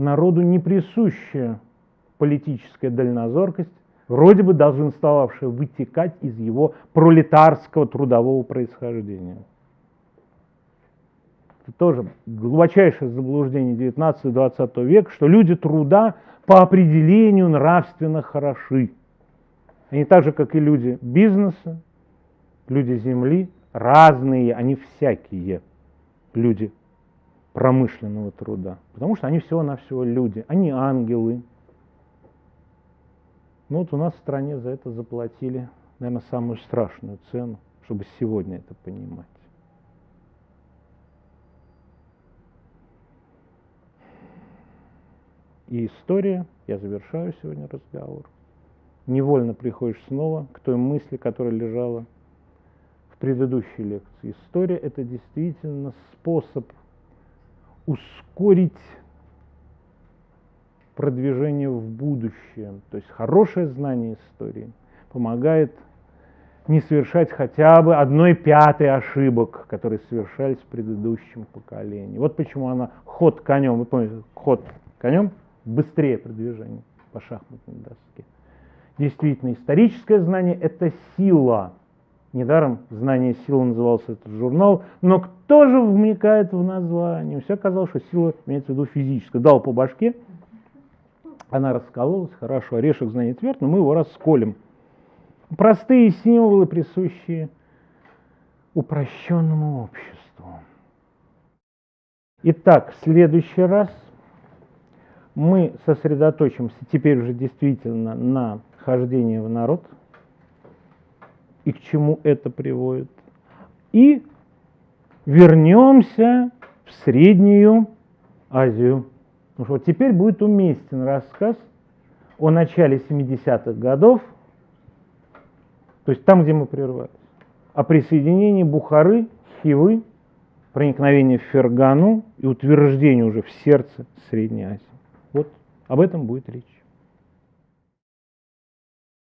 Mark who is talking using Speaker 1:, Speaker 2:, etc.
Speaker 1: народу не присущая политическая дальнозоркость, вроде бы долженствовавшая вытекать из его пролетарского трудового происхождения. Это тоже глубочайшее заблуждение 19-20 века, что люди труда по определению нравственно хороши. Они так же, как и люди бизнеса, люди земли, разные, они всякие люди промышленного труда. Потому что они всего-навсего люди, они ангелы. Ну вот у нас в стране за это заплатили, наверное, самую страшную цену, чтобы сегодня это понимать. И история, я завершаю сегодня разговор, невольно приходишь снова к той мысли, которая лежала в предыдущей лекции. История – это действительно способ ускорить продвижение в будущее. То есть хорошее знание истории помогает не совершать хотя бы одной пятой ошибок, которые совершались в предыдущем поколении. Вот почему она ход конем, вы помните, ход конем быстрее продвижение по шахматной доске. Действительно, историческое знание – это сила. Недаром «Знание силы» назывался этот журнал. Но кто же вникает в название? Все казалось, что сила имеется в виду физическая. Дал по башке, она раскололась, хорошо, орешек знания тверд, но мы его расколем. Простые символы, присущие упрощенному обществу. Итак, в следующий раз мы сосредоточимся теперь уже действительно на хождении в народ и к чему это приводит. И вернемся в Среднюю Азию. Потому что теперь будет уместен рассказ о начале 70-х годов, то есть там, где мы прервались, о присоединении Бухары, Хивы, проникновении в Фергану и утверждении уже в сердце Средней Азии. Вот об этом будет речь.